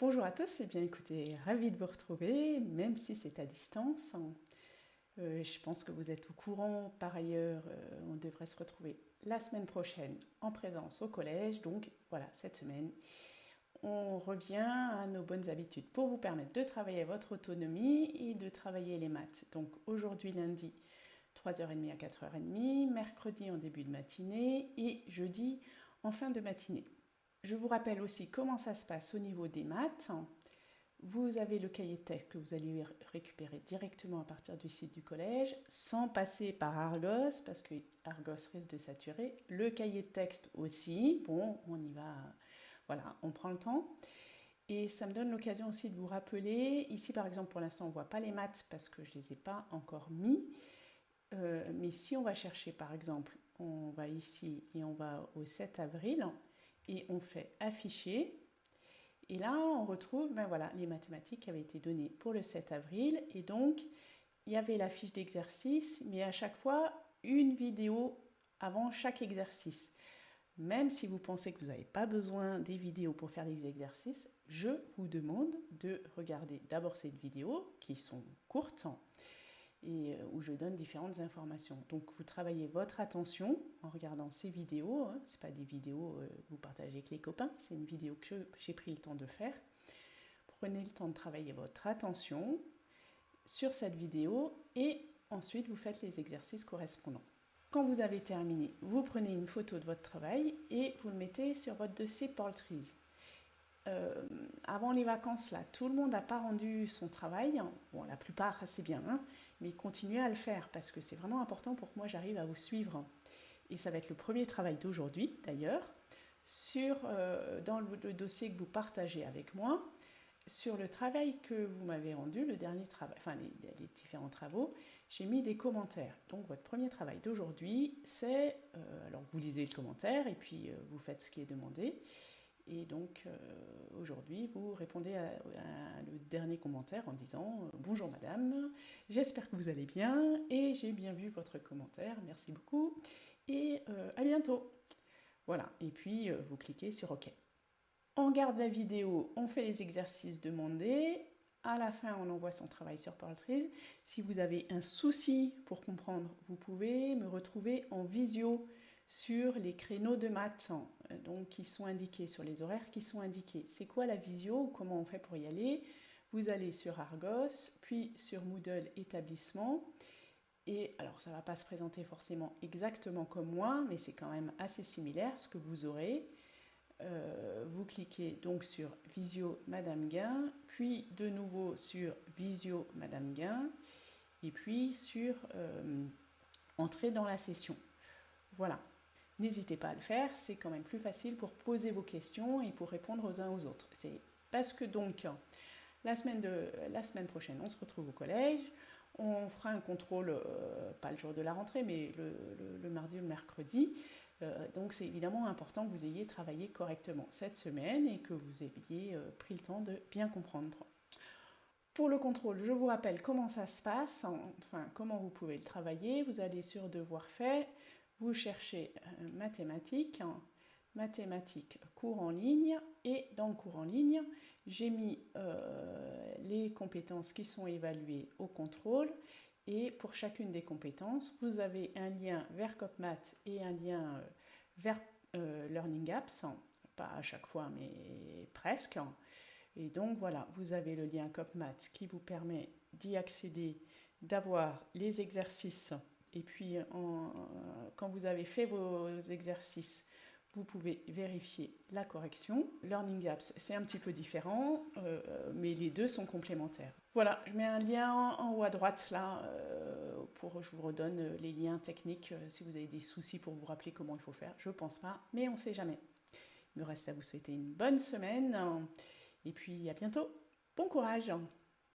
Bonjour à tous, et bien écoutez, ravi de vous retrouver, même si c'est à distance. Euh, je pense que vous êtes au courant, par ailleurs, euh, on devrait se retrouver la semaine prochaine en présence au collège, donc voilà, cette semaine, on revient à nos bonnes habitudes pour vous permettre de travailler votre autonomie et de travailler les maths. Donc aujourd'hui lundi, 3h30 à 4h30, mercredi en début de matinée et jeudi en fin de matinée. Je vous rappelle aussi comment ça se passe au niveau des maths. Vous avez le cahier de texte que vous allez récupérer directement à partir du site du collège, sans passer par Argos, parce que Argos risque de saturer. Le cahier de texte aussi, bon, on y va, voilà, on prend le temps. Et ça me donne l'occasion aussi de vous rappeler, ici par exemple pour l'instant on ne voit pas les maths parce que je ne les ai pas encore mis, euh, mais si on va chercher par exemple, on va ici et on va au 7 avril, et on fait afficher. Et là, on retrouve ben voilà, les mathématiques qui avaient été données pour le 7 avril. Et donc, il y avait la fiche d'exercice, mais à chaque fois, une vidéo avant chaque exercice. Même si vous pensez que vous n'avez pas besoin des vidéos pour faire les exercices, je vous demande de regarder d'abord cette vidéo, qui sont courtes, et euh, où je donne différentes informations. Donc vous travaillez votre attention en regardant ces vidéos. Hein. Ce pas des vidéos euh, que vous partagez avec les copains, c'est une vidéo que j'ai pris le temps de faire. Prenez le temps de travailler votre attention sur cette vidéo et ensuite vous faites les exercices correspondants. Quand vous avez terminé, vous prenez une photo de votre travail et vous le mettez sur votre dossier Portrees. Euh, avant les vacances, là, tout le monde n'a pas rendu son travail. Bon, la plupart, c'est bien, hein, mais continuez à le faire parce que c'est vraiment important pour que moi j'arrive à vous suivre. Et ça va être le premier travail d'aujourd'hui, d'ailleurs, sur euh, dans le, dossier que vous partagez avec moi, sur le travail que vous m'avez rendu, le dernier travail, enfin les, différents travaux, j'ai mis des commentaires. Donc votre premier travail d'aujourd'hui, c'est, euh, alors vous lisez le commentaire et puis vous faites ce qui est demandé. Et donc euh, aujourd'hui, vous répondez à, le dernier commentaire en disant euh, Bonjour madame, j'espère que vous allez bien et j'ai bien vu votre commentaire, merci beaucoup et euh, à bientôt. Voilà, et puis vous cliquez sur OK. On garde la vidéo, on fait les exercices demandés. À la fin, on envoie son travail sur Portrees. Si vous avez un souci pour comprendre, vous pouvez me retrouver en visio sur les créneaux de maths euh, donc, qui sont indiqués, sur les horaires qui sont indiqués. C'est quoi la visio? Comment on fait pour y aller? Vous allez sur Argos, puis sur Moodle établissement. Et alors, ça ne va pas se présenter forcément exactement comme moi, mais c'est quand même assez similaire ce que vous aurez. Euh, vous cliquez donc sur Visio Madame Gain, puis de nouveau sur Visio Madame Gain, et puis sur euh, Entrer dans la session. Voilà, N'hésitez pas à le faire, c'est quand même plus facile pour poser vos questions et pour répondre aux uns aux autres. C'est parce que donc, la semaine, de, la semaine prochaine, on se retrouve au collège, on fera un contrôle, euh, pas le jour de la rentrée, mais le, mardi ou le mercredi. Euh, donc c'est évidemment important que vous ayez travaillé correctement cette semaine et que vous ayez euh, pris le temps de bien comprendre. Pour le contrôle, je vous rappelle comment ça se passe, enfin comment vous pouvez le travailler. Vous allez sur Devoir fait, vous cherchez mathématiques, mathématiques cours en ligne et dans le cours en ligne, j'ai mis euh, les compétences qui sont évaluées au contrôle et pour chacune des compétences, vous avez un lien vers CopMath et un lien euh, vers Learning Apps, pas à chaque fois mais presque. Et donc voilà, vous avez le lien CopMath qui vous permet d'y accéder, d'avoir les exercices et puis, quand vous avez fait vos exercices, vous pouvez vérifier la correction. Learning Apps, c'est un petit peu différent, euh, mais les deux sont complémentaires. Voilà, je mets un lien en, haut à droite là, euh, pour je vous redonne les liens techniques euh, si vous avez des soucis pour vous rappeler comment il faut faire. Je pense pas, mais on sait jamais. Il me reste à vous souhaiter une bonne semaine, et puis à bientôt. Bon courage